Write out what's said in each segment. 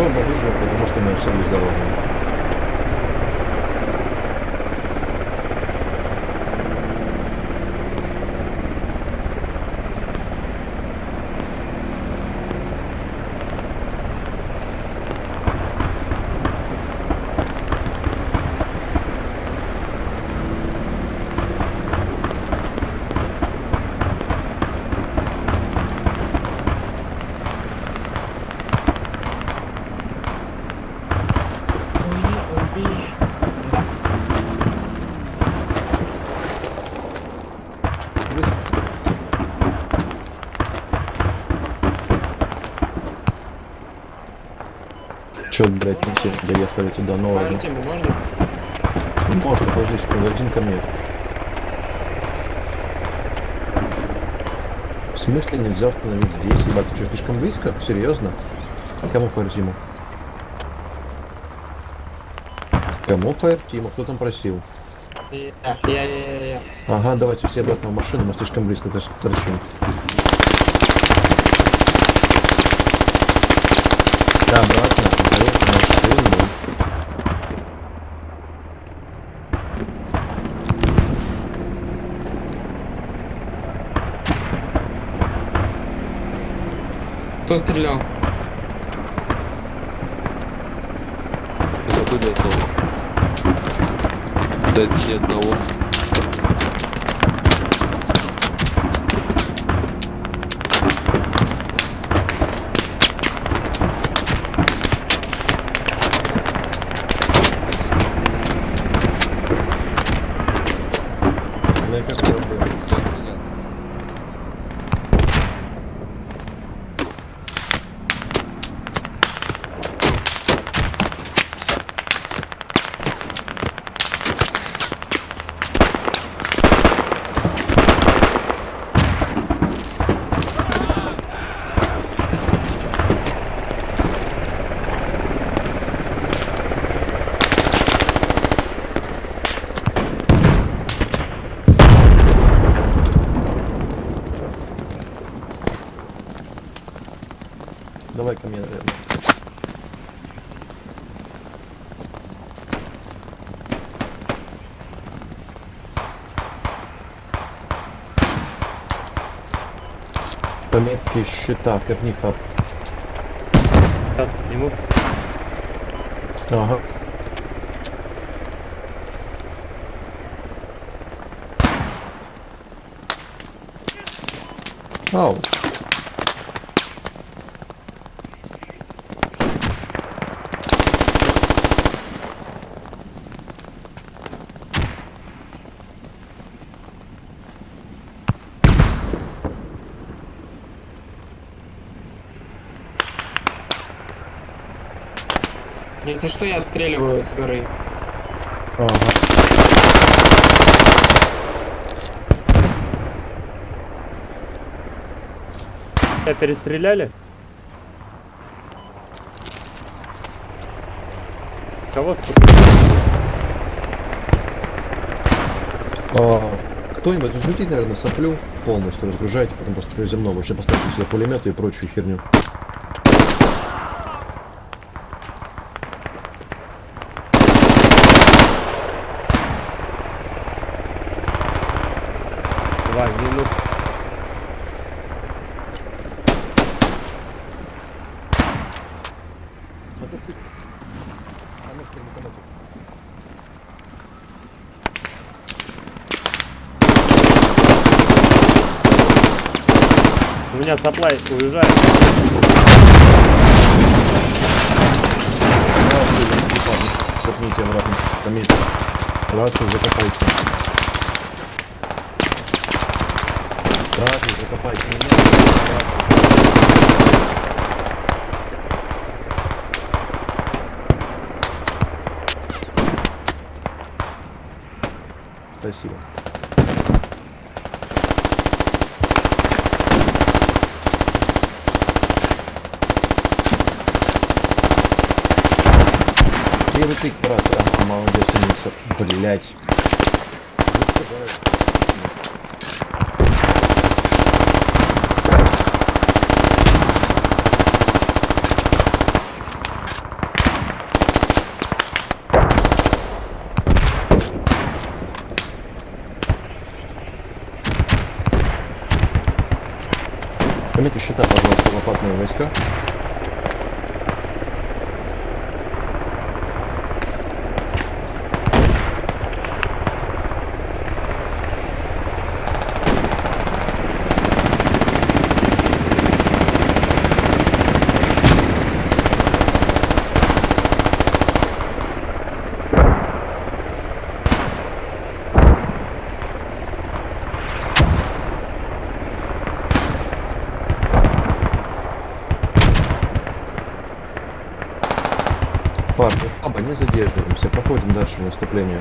Мы выживем, потому что мы все здоровы. Че, блядь, мы все доехали туда, ну ладно. Артему можно? Можно, подожди секунду, один ко мне. В смысле нельзя остановить здесь? Ебать, ты что, слишком близко? Серьезно? А кому Фаертиму? Кому Фаертиму? Кто там просил? Я, я, я, я. Ага, давайте все обратно в машину, мы слишком близко торч- торчим. Да, обратно, в машину. Кто стрелял? Зато ни одного. Да ни одного. На какой был? Кто стрелял? Давай ко мне, наверное. Пометки счета, ковни хаб. Ему Ага. Ау. Если что, я отстреливаю с горы. Ага. тебя перестреляли? Кого спустили? А, Кто-нибудь разгрузите, наверное, соплю полностью, разгружайте, потом просто земного. Еще поставьте сюда пулеметы и прочую херню. Два минус. Мотоцикл. Она с перемотом. У меня саплай уезжает. Копните обратно. Комите. Рацию закопайте. Рацию закопайте. Не надо. Рацию. Спасибо. Брат, а, молодец. Блять. Посчитай, пожалуйста, лопатные войска. Парни, оба не задерживаемся, проходим дальше наступление.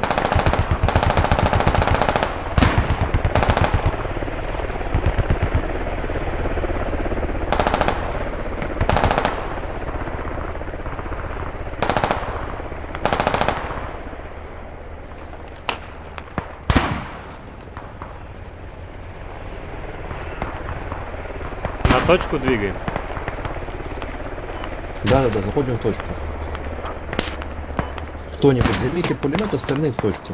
На точку двигаем. Да-да-да, заходим в точку. Кто-нибудь займите пулемет, остальные в точку.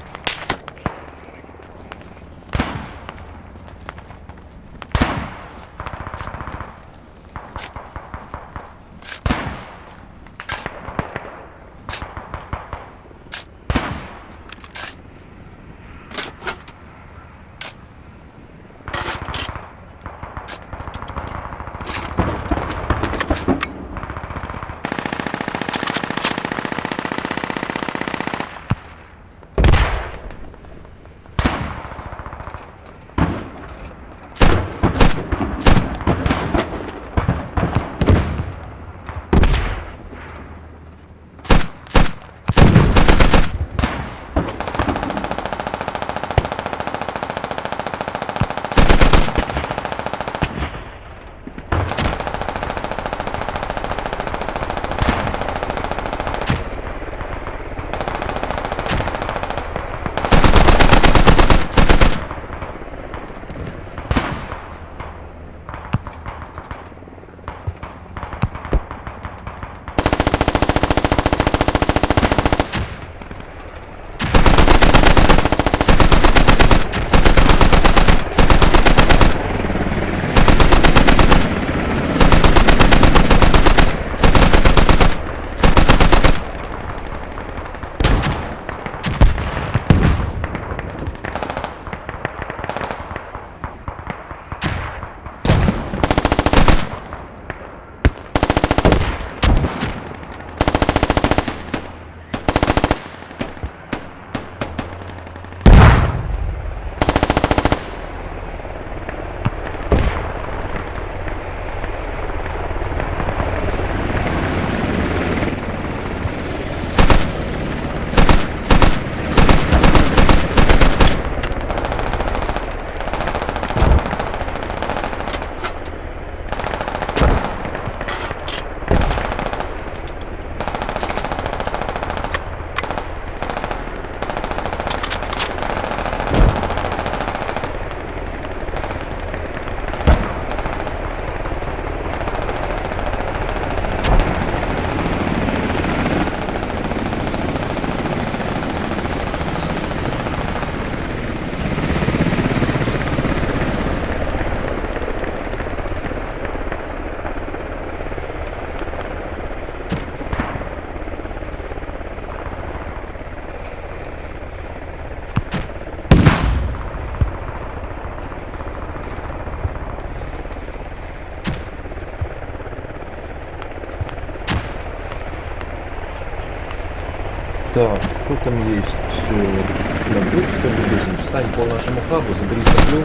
Так, кто там есть? Э, будет что ли близим? Встань по нашему хабу, забери соплю.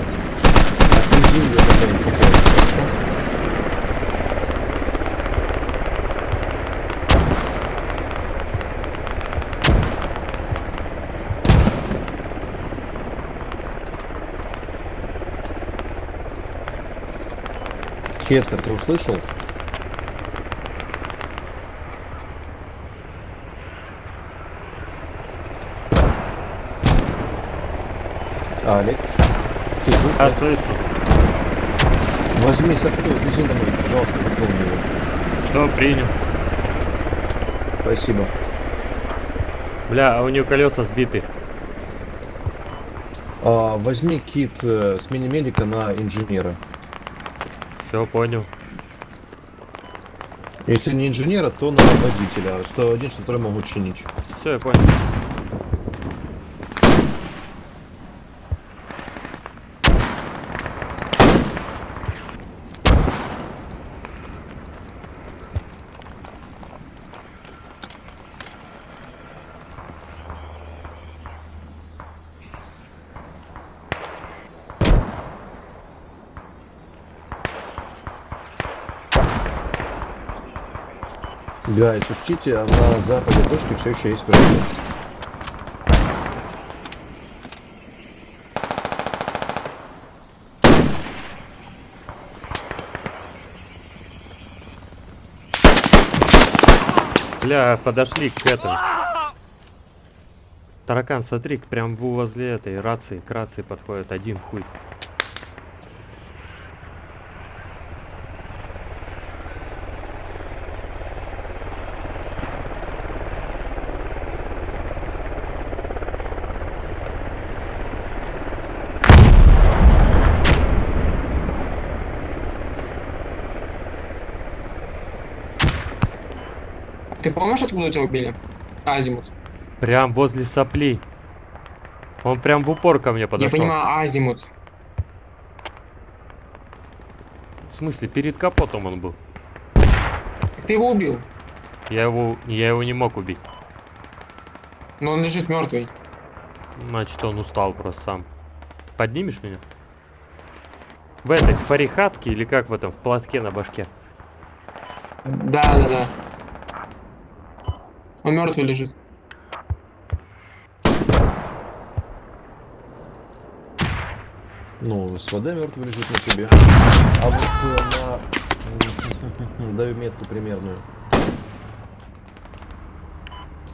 Отвези ее куда-нибудь по полю, хорошо? Хепсер, ты услышал? Алик, ты тут? Я слышу. Возьми соплю, вези домой, пожалуйста, выполни его. Все, принял. Спасибо. Бля, а у нее колеса сбиты. А, возьми кит э, с мини-медика на инженера. Все, понял. Если не инженера, то на водителя. 101, которые могут чинить. Все, я понял. Гайс, учтите, а на западе точки все еще есть враги. Бля, подошли к этому. Таракан, смотри, прям возле этой рации, к рации подходит один хуй. Помнишь, откуда тебя убили? Азимут. Прям возле соплей. Он прям в упор ко мне подошел. Я понимаю, Азимут. В смысле, перед капотом он был. Так ты его убил. Я его, я его не мог убить. Но он лежит мертвый. Значит, он устал просто сам. Поднимешь меня? В этой фарихатке или как в этом, в платке на башке? Да, да, да. Он мертвый лежит. Ну, СВД мертвый лежит на тебе. А вот на... Даю метку примерную.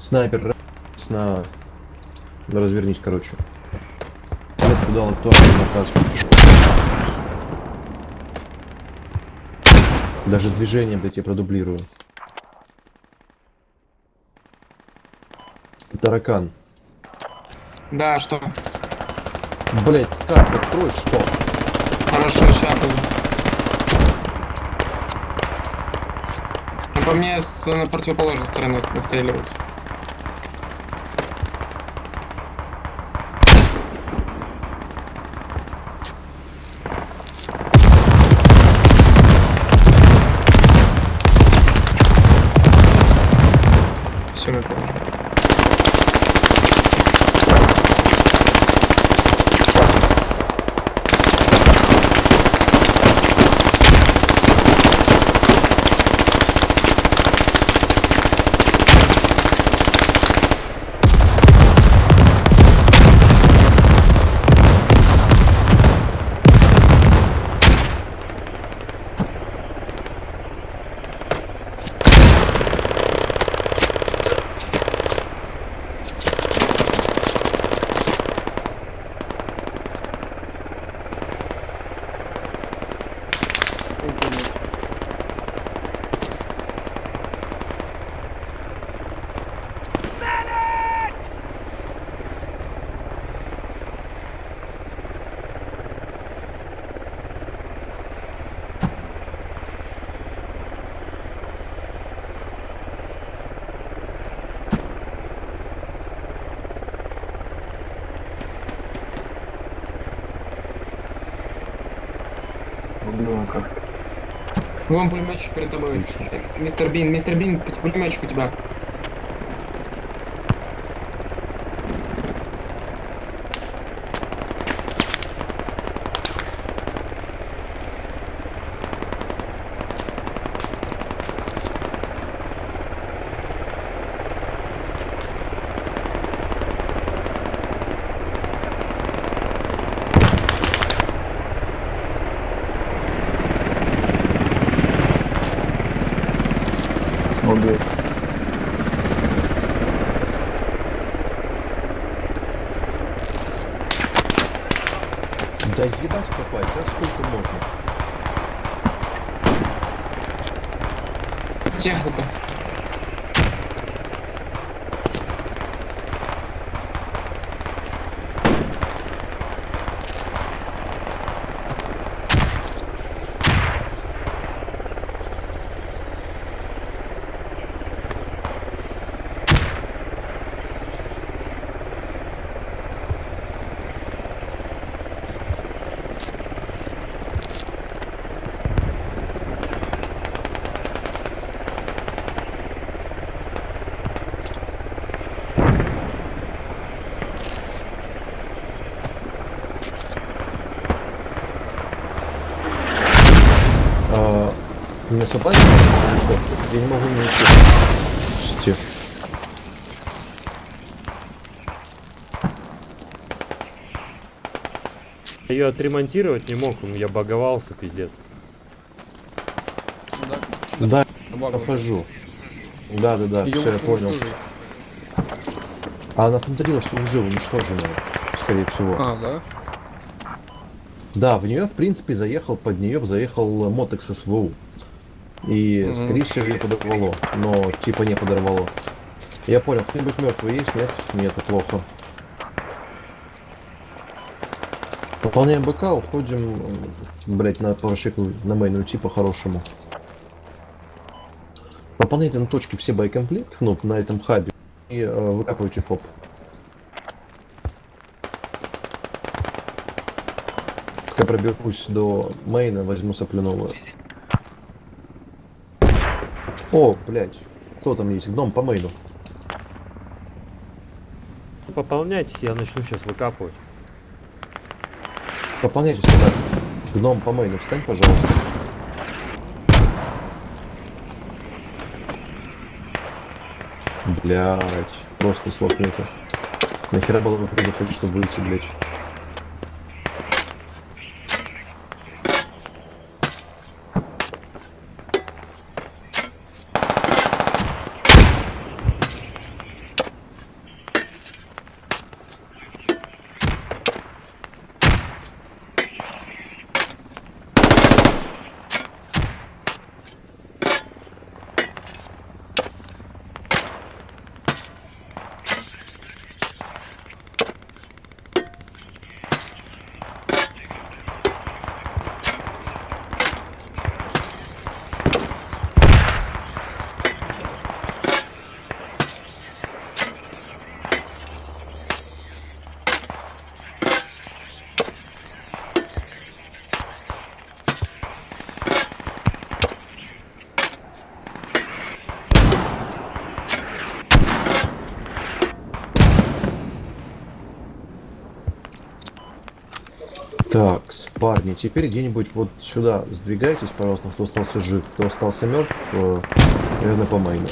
Снайпер р- на... Развернись, короче. Метку дал актуальный наказ. Даже движение, блядь, я продублирую. Таракан. Да, что? Блять, как открой, что? Хорошо, сейчас буду. Ну, по мне с на противоположной стороны настреливают. Все, я понял. Вон пулеметчик перед тобой. Мистер Бин, мистер Бин, пулеметчик у тебя. Да ебать копать, а сколько можно? Техника. Меня собаки? Что? Я не могу не уйти. Ее отремонтировать не мог, он я баговался, пиздец. Ну да. Да, похожу. Да, да, да, все, я понял. уничтожить. А она дело, что уже уничтожена, скорее всего. А, да? Да, в нее, в принципе, заехал, под нее заехал Мотекс СВУ. И, Мгм. скорее всего, ее подорвало. Но, типа, не подорвало. Я понял, кто-нибудь мертвый есть? Нет? Нет, плохо. Выполняем БК, уходим, блять, на парашик, на мейн уйти по-хорошему. Выполняйте на точке все боекомплект, ну, на этом хабе, и э, выкапывайте фоп. Пока проберусь до мейна, возьму сопляного. О, блядь, кто там есть? Гном по мейну. Пополняйтесь, я начну сейчас выкапывать. Пополняйтесь тогда. Гном по мейну, встань, пожалуйста. Блять, просто слов нету. Нахера было бы предупредить, чтобы выйти, блять. Так, парни, теперь где-нибудь вот сюда сдвигайтесь, пожалуйста, кто остался жив. Кто остался мертв, э, наверное, по майну.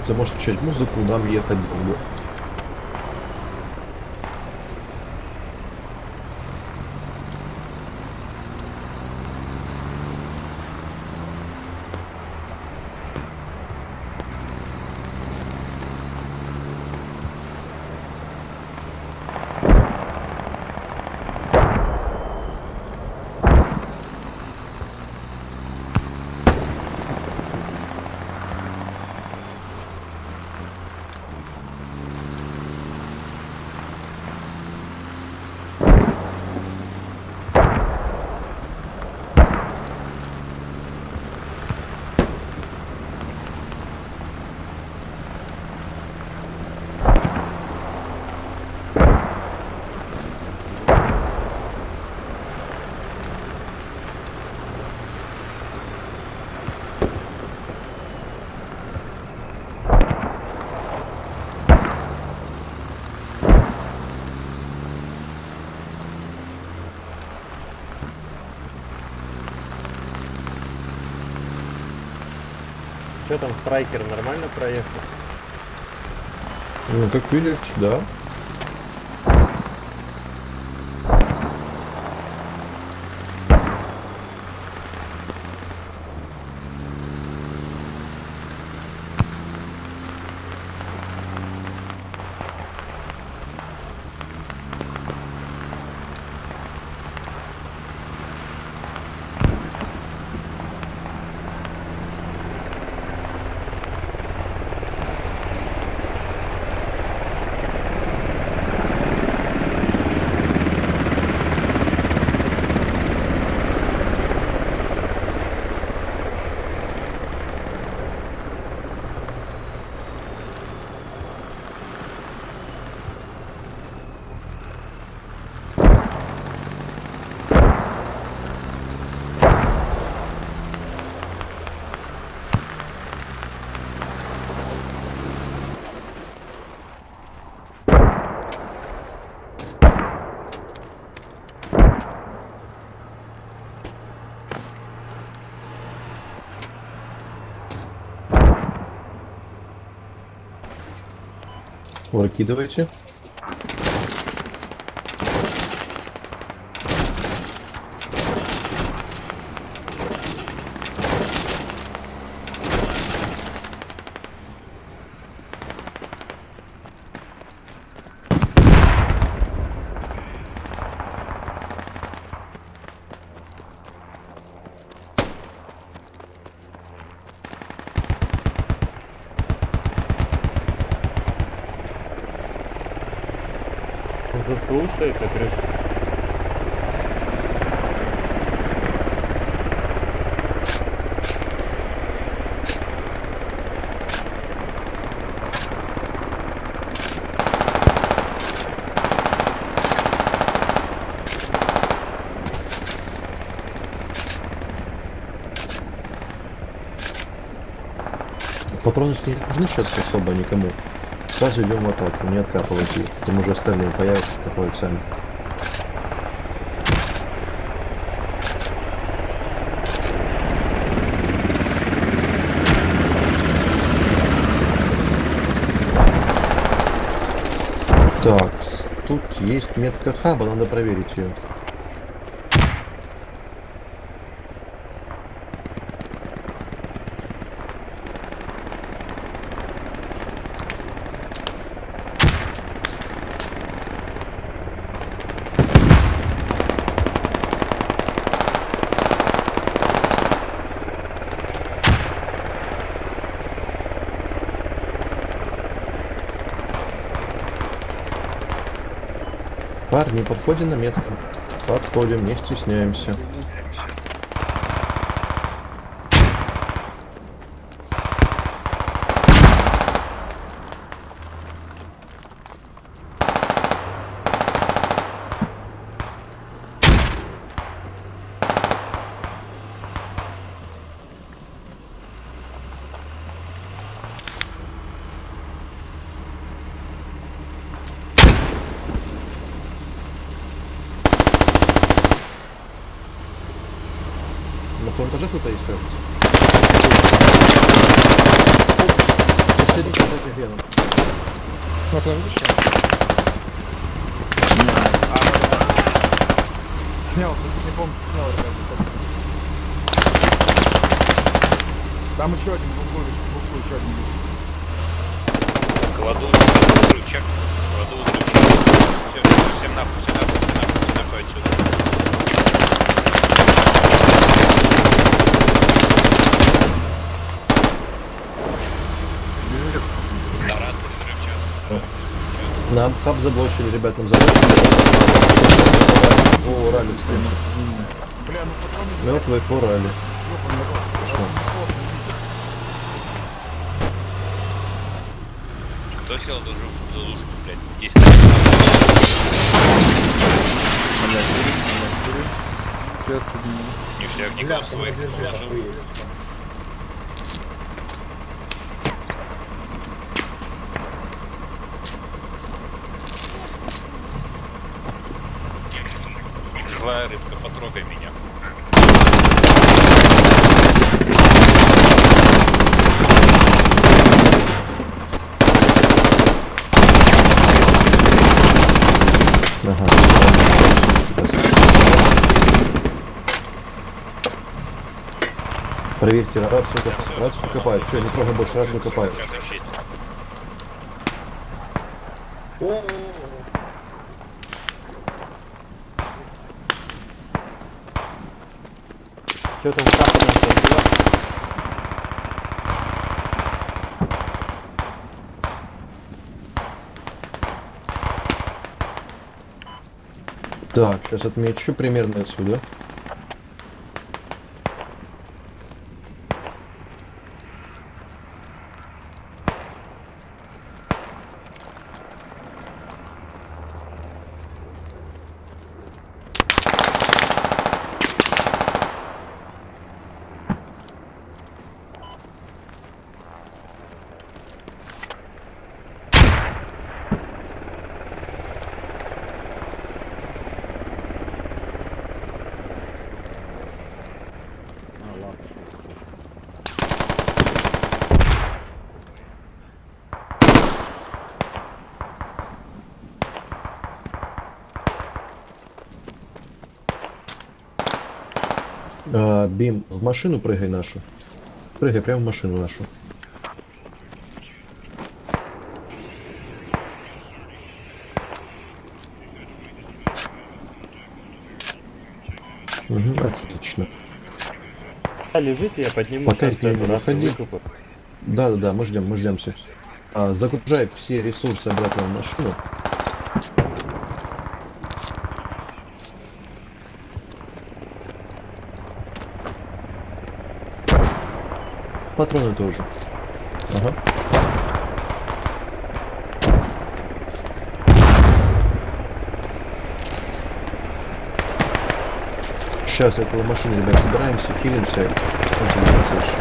Хлопцы, может включать музыку, нам ехать. Что там, страйкер нормально проехал? Ну, как видишь, да. Выкидывайте. Он стоит на крыше? Патроны не нужны сейчас особо никому. Сразу идем в атаку, не откапывайте. Там уже остальные появятся, копают сами. Так, тут есть метка хаба, надо проверить ее. Парни, подходим на метку. Подходим, не стесняемся. На втором этаже кто-то есть, кажется. Соседний кстати, веном. Смотри, видишь? Снял, соседний помню, снял, ребята. Там еще один в углу, в углу еще один. есть. Кладу взрывчик. Кладу взрывчик. Все, все, всем нахуй, всем нахуй, всем нахуй, всем нахуй отсюда. Нарад взрывчатка. Нам хаб заблочили, ребят, нам заблочили. О, ралли встреча. Бля, ну патроны Мертвый по ралли. ёбаный рот. Что? Кто сел за жуж- за душку, блядь? 10 Сейчас подниму. ништякников своих Злая рыбка, потрогай меня. Ага. Проверьте, рацию, рацию копают. Все, не трогай больше, рацию копают. О, Что там была? Так, сейчас отмечу примерно отсюда. А, Бим, в машину прыгай нашу. Прыгай прямо в машину нашу. Угу, отлично. А, лежите, я подниму. Пока я не выходи. выкопаю. Да, да, да, мы ждем, мы ждемся. А, загружай все ресурсы обратно в машину. Патроны тоже. Ага. Сейчас около машины, ребят, собираемся, хилимся. Красавчик.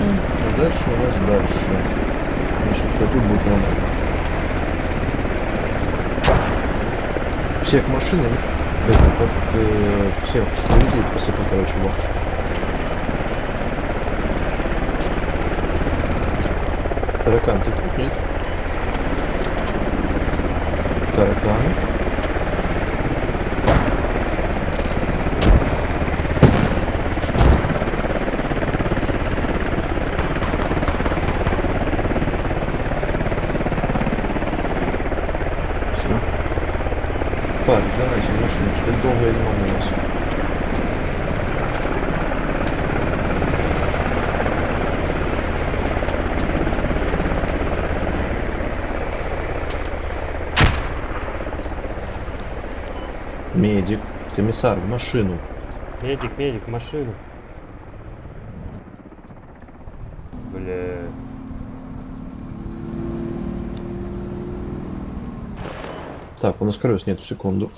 А дальше у нас дальше. Значит, тут будет нормально. Всех машин, это, вот, э, всех людей посыпал, короче, вот. Таракан, ты тут нет? Таракан. Парень, давайте в машину, что долго я не могу вас. Медик, комиссар, в машину. Медик, медик, в машину. Бля. Так, у нас колес нет, секунду.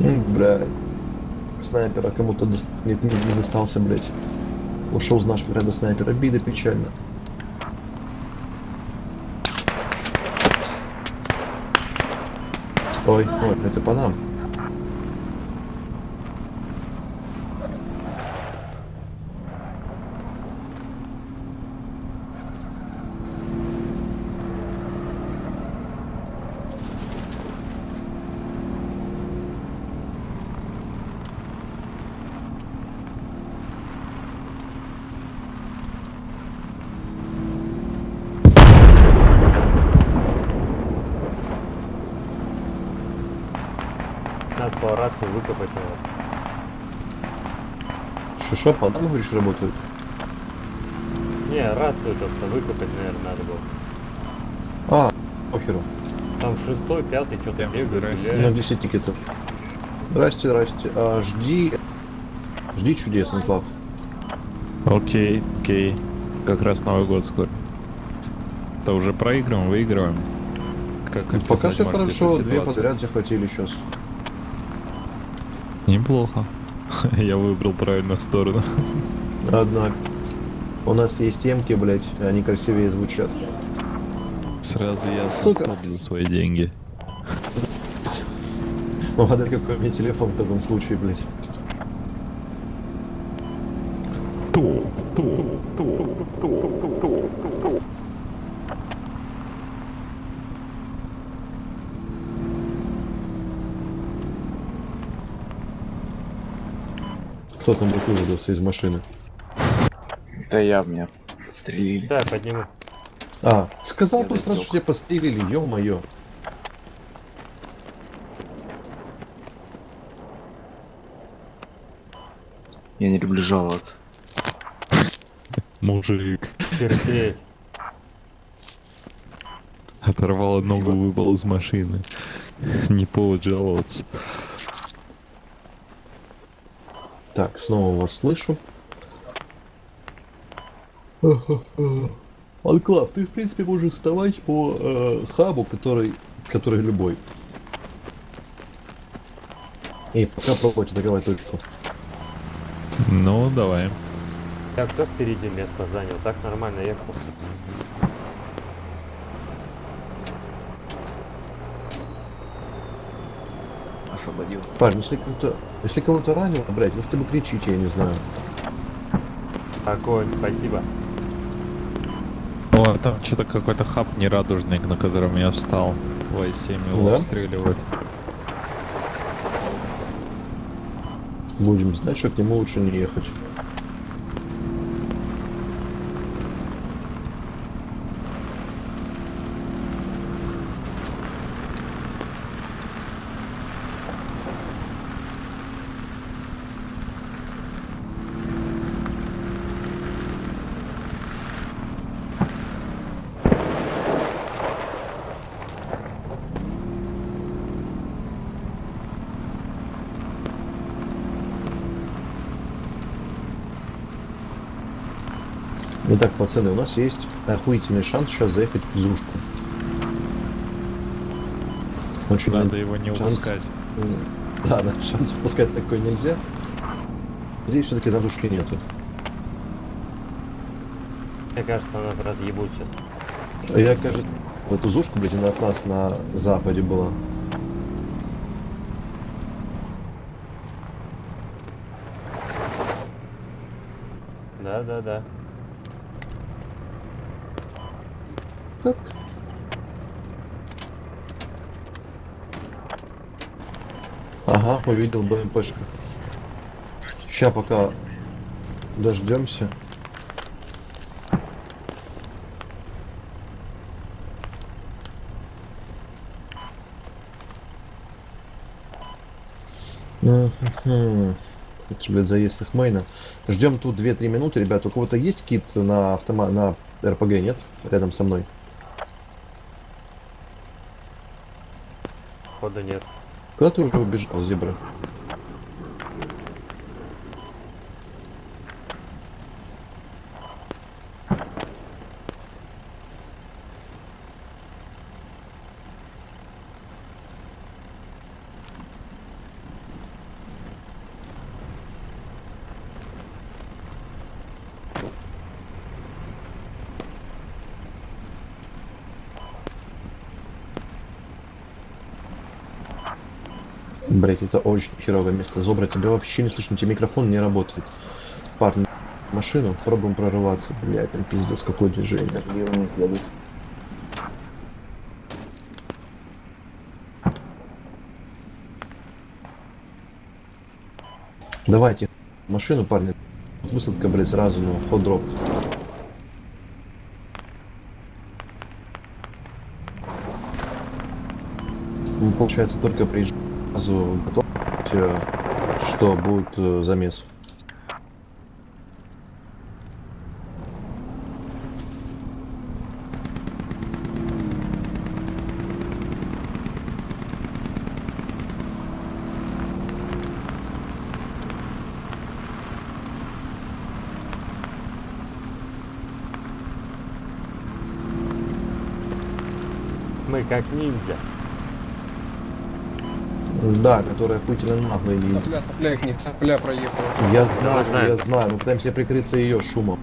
М, Блядь. Снайпера кому-то дос- не, не- достался, блядь. Ушел с нашего ряда снайпер. Обида печально. Ой, ой, это по нам. Надо по рацию выкопать его. Что, по нам, говоришь, работают? Не, рацию просто выкопать, наверное, надо было. А, похеру. Там шестой, пятый, что-то бегают, здрасте. На гуляют. 10 тикетов. Здрасте, здрасте. А, жди... Жди чудес, Анклав. Окей, окей. Как раз Новый год скоро. То уже проигрываем, выигрываем. Как Пока описать все хорошо, две подряд захватили сейчас. Неплохо. Я выбрал правильную сторону. Однако. У нас есть темки, блять, они красивее звучат. Сразу я Сука. топ за свои деньги. Угадай, какой у меня телефон в таком случае, блять. Кто там вот вывалился из машины? Да я меня подстрелили. Да, подниму. А, сказал Я бы сразу, что тебя подстрелили, ё-моё. Я не люблю жаловаться. Мужик. Терпеть. Оторвал ногу, выпал из машины. Не повод жаловаться. Так, снова вас слышу. Анклав, ты в принципе можешь вставать по э, хабу, который, который любой. И пока пробовать атаковать точку. Ну, давай. Я кто впереди место занял? Так нормально ехал. Освободил. Парень, если кого-то, если кого-то ранило, блядь, вы хотя бы кричите, я не знаю. Огонь, спасибо. О, там что-то какой-то хаб нерадужный, на котором я встал. В i7 его Да? обстреливают. Будем знать, что к нему лучше не ехать. Итак, пацаны, у нас есть охуительный шанс сейчас заехать в Зушку. Очень Надо его не шанс- упускать. М, Да, да, шанс упускать такой нельзя. Надеюсь, все-таки на Зушке нету. Мне кажется, нас разъебут сейчас. Я, кажется, в эту Зушку, блядь, она от нас на западе была. Да, да, да. Так. Ага, увидел БМПшка. Ща пока дождемся. Это, блядь, заезд их мейна. Ждем тут 2-3 минуты, ребят. У кого-то есть кит на автома на РПГ, нет? Рядом со мной. Хода нет. Куда ты уже убежал, зебра? Блять, это очень херовое место. Зобра, тебя вообще не слышно, у микрофон не работает. Парни, машину, пробуем прорываться. Блять, там пиздец, какое движение. Давайте машину, парни. Высадка, блять, сразу, ну, ход дроп. Мы, получается, только приезжаем сразу готовьте, что будет э, замес. Мы как ниндзя. Да, которая пытина нагло едет. Сопля, сопля их нет, сопля проехала. Я знаю. я знаю. Мы пытаемся прикрыться ее шумом.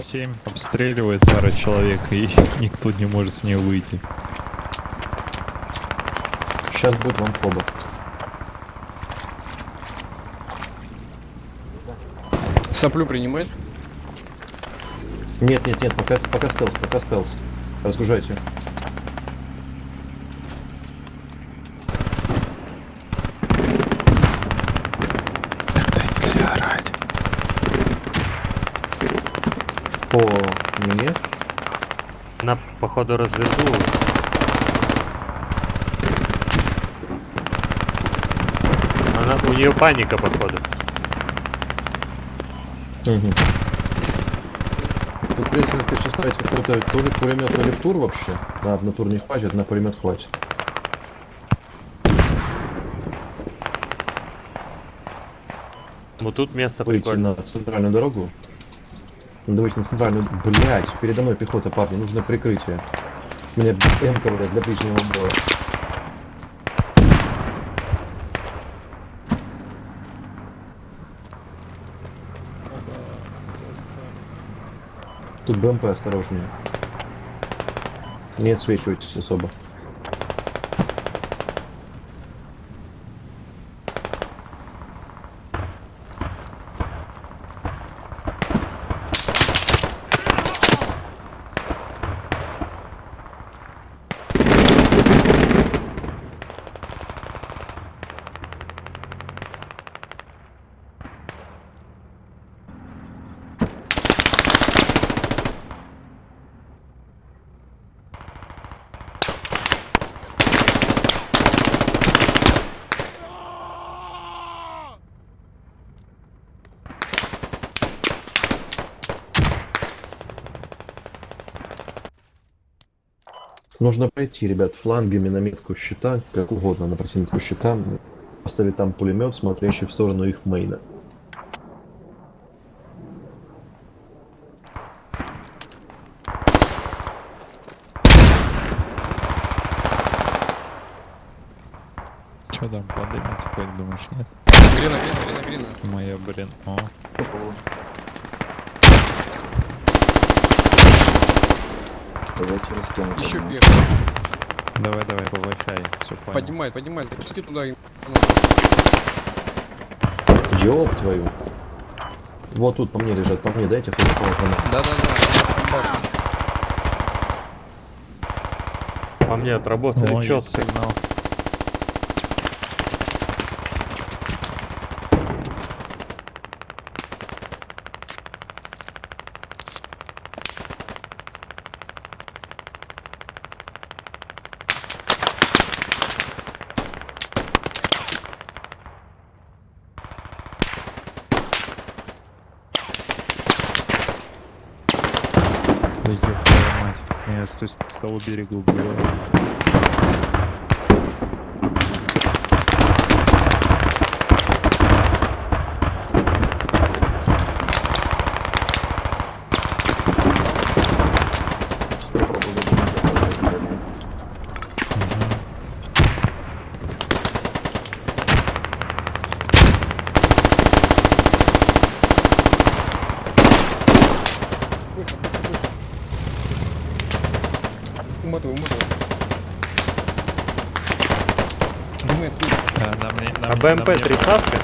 7 обстреливает пара человек, и никто не может с ней выйти. Сейчас будет вам фобот. Соплю принимает? Нет, нет, нет, пока, пока стелс, пока стелс. Разгружайте. Походу, развернула. Она, у нее паника, походу. Угу. Тут придется конечно, ставить какой-то то ли пулемет, то ли тур вообще. На, на тур не хватит, на пулемет хватит. Вот тут место Выйти прикольно. на центральную дорогу. Выйти на центральную... Блять, передо мной пехота, парни, нужно прикрытие. Мне М говорят для ближнего боя. Тут БМП осторожнее. Не отсвечивайтесь особо. Нужно пройти, ребят, флангами на метку щита, как угодно, на противнику щита, поставить там пулемет, смотрящий в сторону их мейна. Че там, подымется, как думаешь, нет? Грина, грина, грина, грина. Моя, блин, о. Давайте растем. Еще вверх. Давай, давай, по Wi-Fi, все понял. Поднимай, поднимай. Закиньте туда. и- Ёб твою. Вот тут по мне лежат, по мне дайте половину. Да-да-да. По мне отработали четко. сигнал. Да ёб твою мать. Меня с, той- с того мне, на А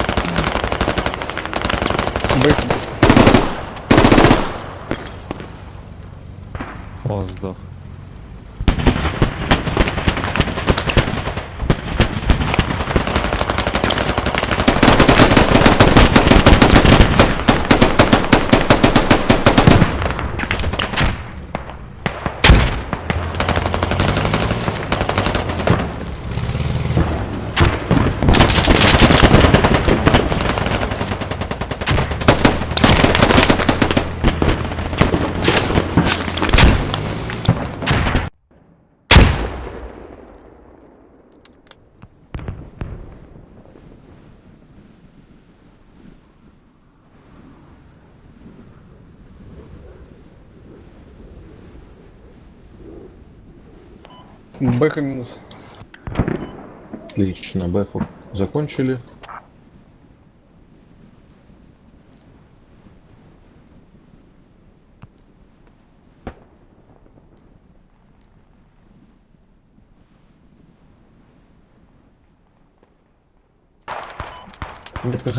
Бэха минус. Отлично, бэху закончили. Метка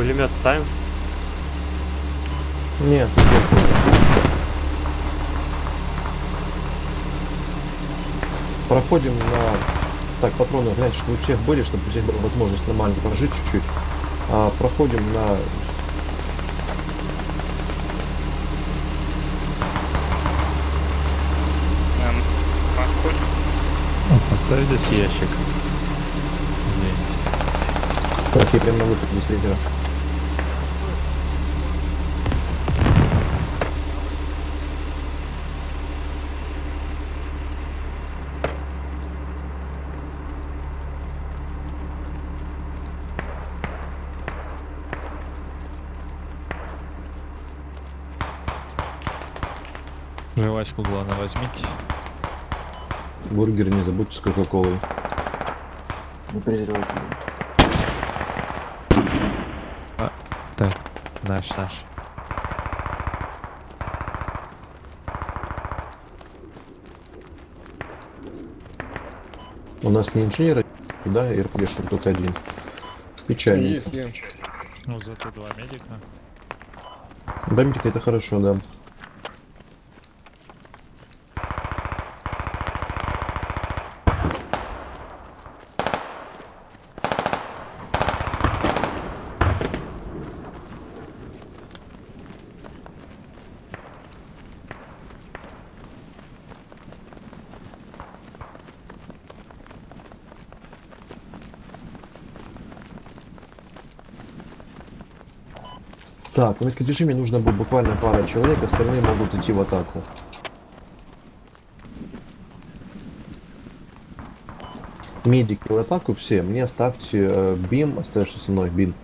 Пулемет ставим? Нет. Проходим на... Так, патроны, гляньте, чтобы у всех были, чтобы у всех была возможность нормально прожить чуть-чуть. А, проходим на... Поставь здесь ящик. Так, я прям на выход из лидера. Жвачку, главное, возьмите. Бургер не забудьте с кока-колой. Не презервативы. Так, наш, наш. У нас не инженер, да, и РПГшник только один. Печально. Есть, я. Ну, зато два медика. Бамбик это хорошо, да. Так, в режиме нужно будет буквально пара человек, остальные могут идти в атаку. Медики в атаку все. Мне оставьте э, Бим, остаешься со мной, Бин.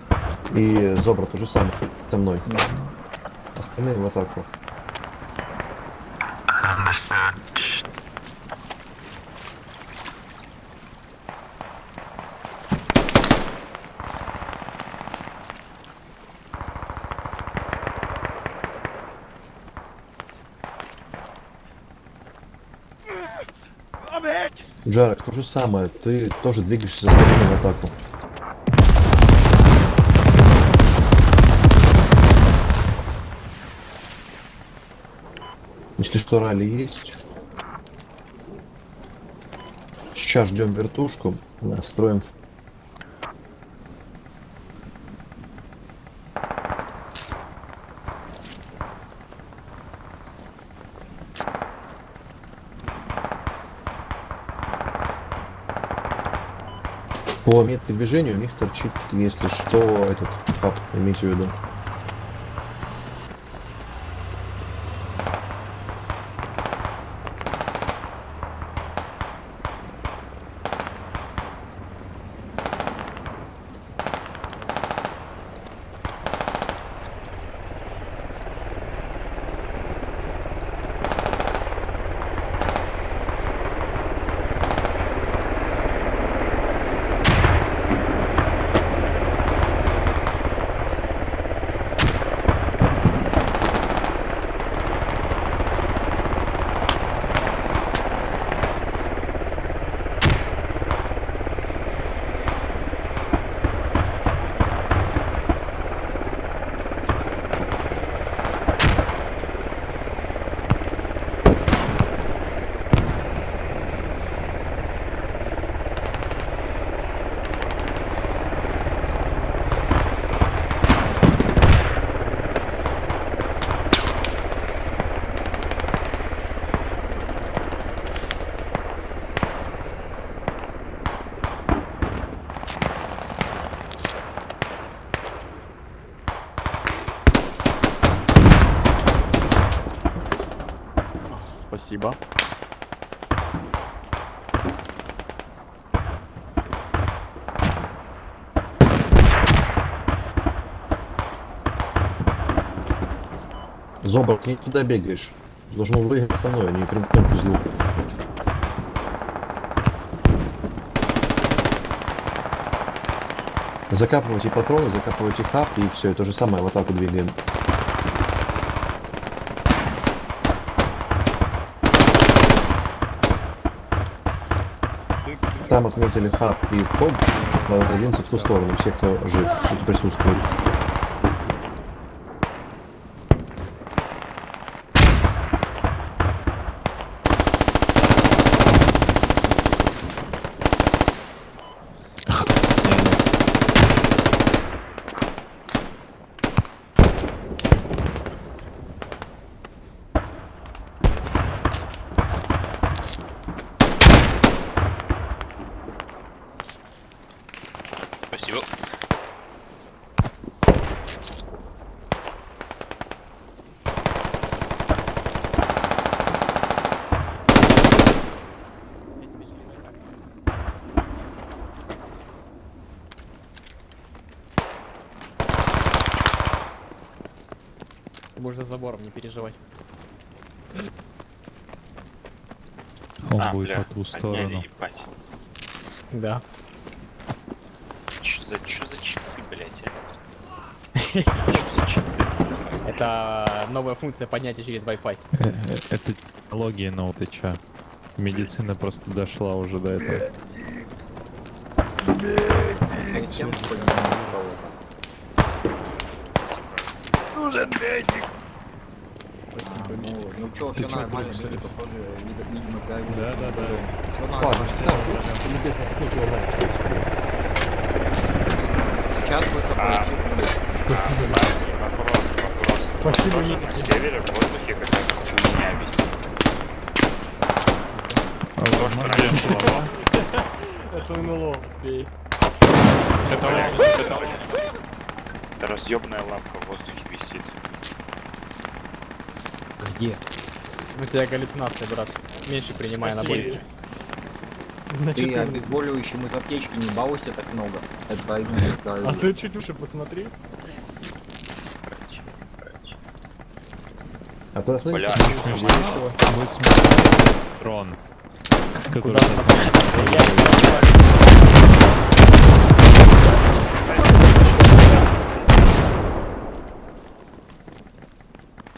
И Зобра тоже самое со мной. Остальные в атаку. Джарек, то же самое, ты тоже двигаешься за стороной в атаку. Если что, ралли есть. Сейчас ждем вертушку, настроим. По метке движения у них торчит, если что, этот хаб, имейте в виду. Спасибо. Зобрак, ты не туда бегаешь. Должен выехать со мной, а не прямиком к узлу. Закапывайте патроны, закапывайте хап и все, то же самое в атаку двигаем. Там отметили хаб и хоб, надо продвинуться в ту сторону, все, кто жив, кто присутствует. Спасибо. Ты будешь за забором, не переживай. Он А, будет бля, по ту сторону. ебать. Да. Чё за, чё за читы, блядь? Чё за читы? Это новая функция поднятия через Wi-Fi. Э, э, Это технология ноутыча. Медицина просто дошла уже до этого. Ну чё, Ты чё, нормально, люди, видимо, правильно. Да, да, да. Ладно, все. Сейчас будет такой Спасибо. Вопрос, вопрос. Спасибо, Никита. на севере в воздухе какая-то хуйня висит. А То, что раньше Это НЛО. Бей. Это лампа, это лампа. Это разъебная лампа в воздухе висит. Где? У тебя галлюцинация, брат. Меньше принимай на бой. На Ты 14. обезболивающим из аптечки не балуйся так много. Это А ты чуть выше посмотри. А куда Весело. Будет смешной дрон, который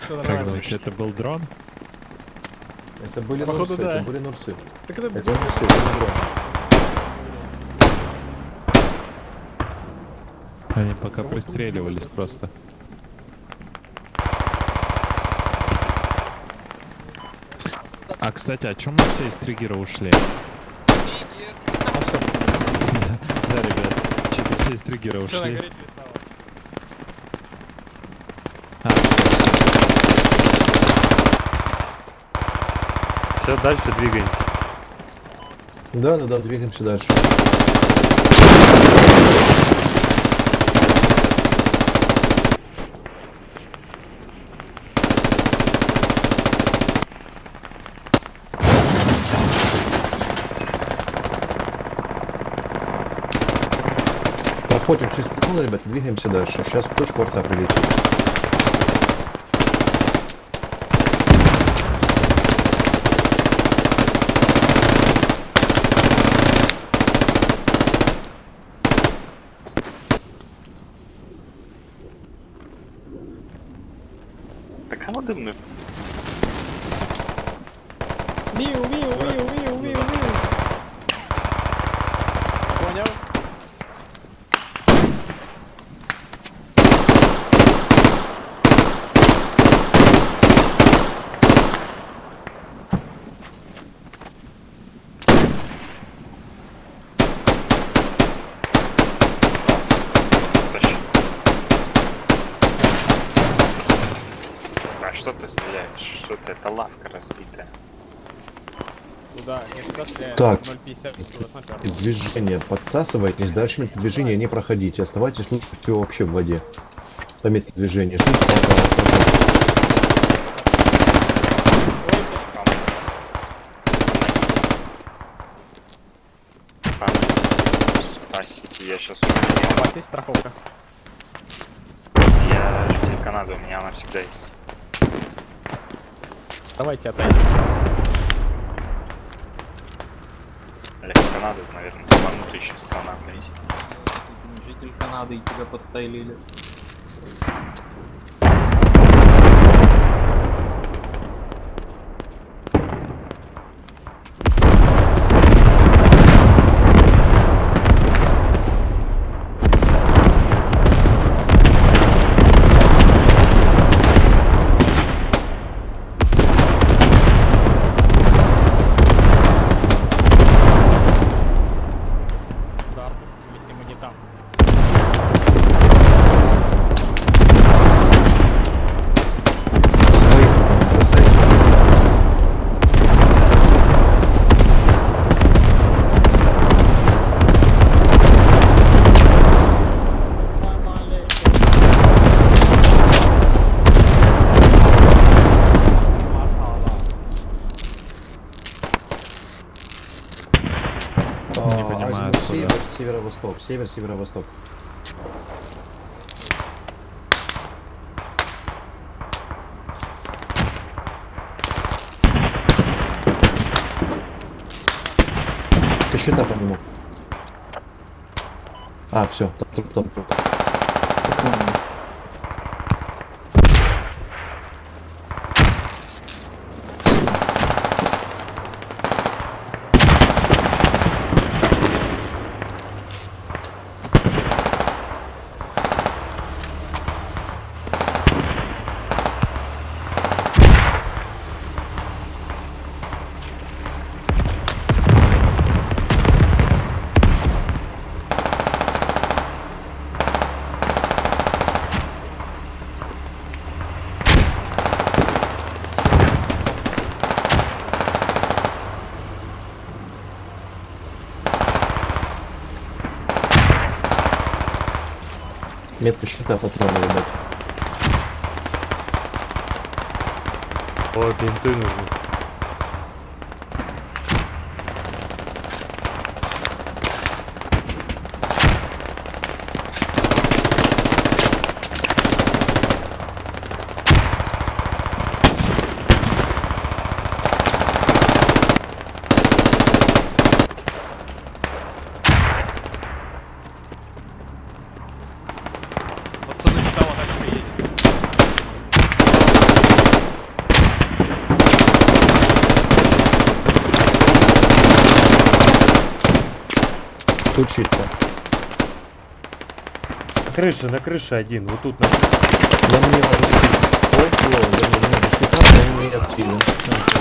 Как думаете, это был дрон? Это были Походу, нурсы, да. это были нурсы. Так это Это нурсы, это не дрон. Они пока пристреливались просто. А, кстати, о чем мы все из триггера ушли? А все, Да, ребят, что-то все из триггера ушли. Все, дальше двигаемся. Да, да, да, двигаемся дальше. Проходим через трибуну, ребята, двигаемся дальше. Сейчас в точку арта прилетит. Что ты стреляешь? Что ты? Это лавка разбитая. Туда, стреляет. Так. 0,50, туда снайпер. Движение подсасывайтесь, дальше метки движения не проходите. Оставайтесь лучше всего вообще в воде. По метке движения. Ждите, пока. Спасите, я сейчас У вас есть страховка? Я житель Канады, у меня она всегда есть. Давайте отойдем. Олег, Канады, наверное, ебанутая страна, блядь. Житель Канады и тебя подстрелили. Старт, если мы не там. Своих бросайте. Не А, понимаю, азимут откуда. Север, северо-восток, север, северо-восток. Щита по нему. А, все, труп, труп, труп. Метка щита патроны, ребят. О, бинты нужны. Тут чисто. На крыше, на крыше один. Вот тут на... На мне Ой, о, я не знаю, что он не активен.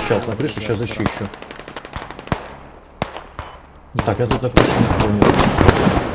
Сейчас, на крыше, сейчас защищу. Так, я тут на крыше не понял.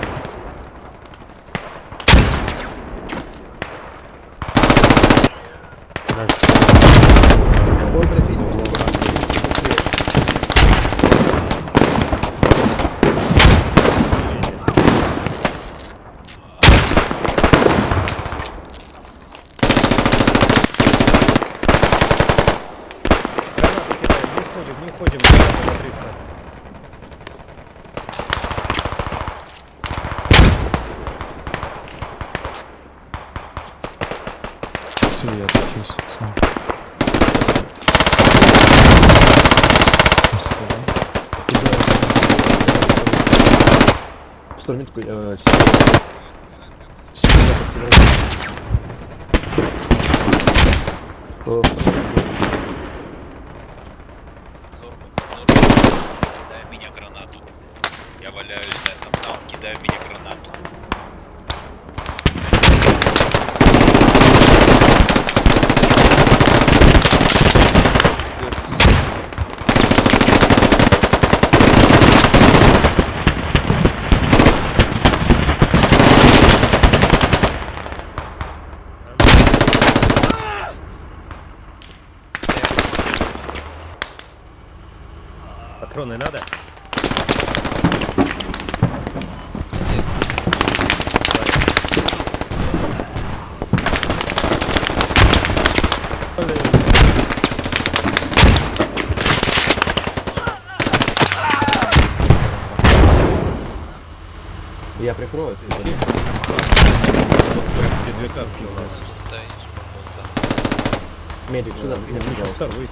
Медик, сюда, меня, Ну, еще второй.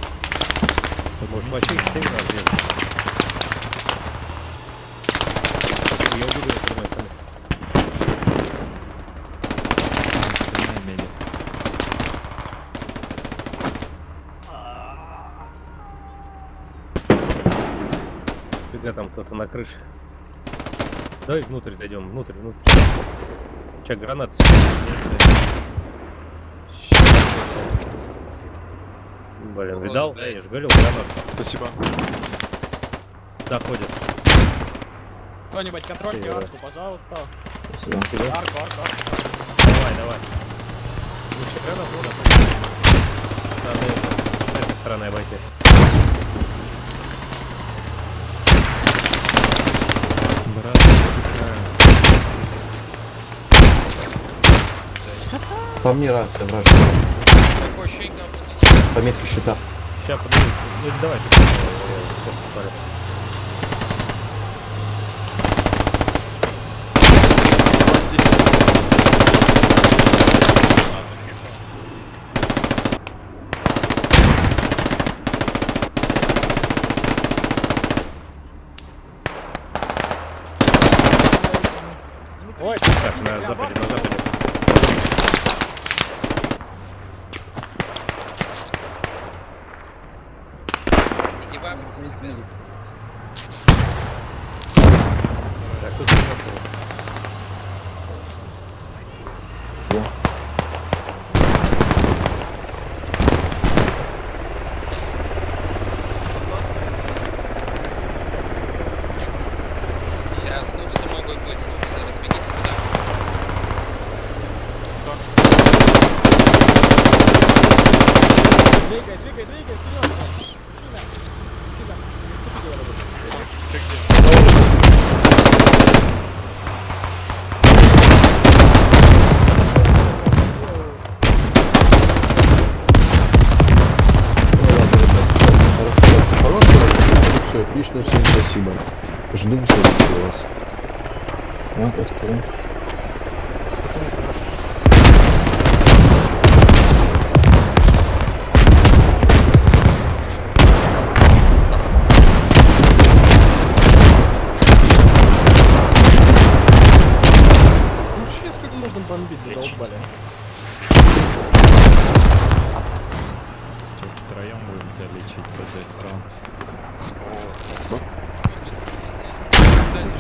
Может вообще их раз резать? Я уберу их прямой сами. Фига там кто-то на крыше. Давай внутрь зайдем, внутрь, внутрь. Че, гранаты? Блин, видал? Да, я же говорил, гранат. Спасибо. Заходит. Кто-нибудь контрольте Севера. арку, пожалуйста. Спасибо. Арку, арку, арку. Давай, давай. Слушай, гранат надо. Надо это, с этой стороны обойти. Брат, По мне рация вражеская. По метке щита. Сейчас, подожди. Ну, давай, ты э, сколько спали. Ой, Так, на западе, на западе. Так, тут не готово. Сейчас Нурсы могут быть, Нурсы, разбегитесь куда. двигай, двигай, двигай, вперед. Мужчина. Мужчина. Что ты делаешь? Хорошая работа. Все, отлично, всем спасибо. Жду следующего вас. Ну можно бомбить, задолбали. Все, втроем будем тебя лечить со всех сторон.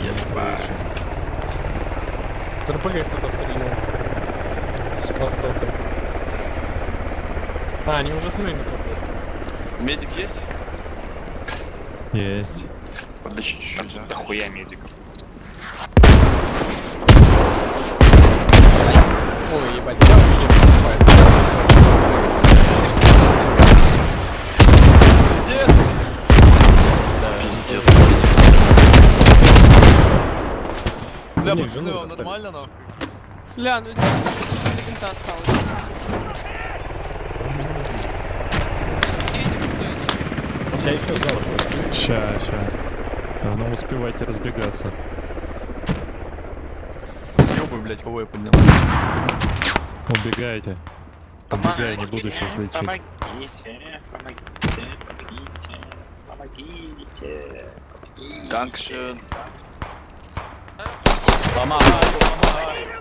Ебать. РПГ кто-то стрельнул. С востока. А, они уже с нами тут. Медик есть? Есть. Подлечи чуть-чуть, а. Дохуя медиков. Ой, ебать, я уже Пиздец! Пиздец. Бля, Не, пацаны, жену заставить. нормально нахуй? Бля, ну здесь винта осталось. Сейчас еще зал. Ща, ща. Главное, успевайте разбегаться. Съебай, блядь, кого я поднял. Убегайте. Убегай, не буду сейчас лечить. Помогите, помогите, помогите, помогите. Данкшен. Сюда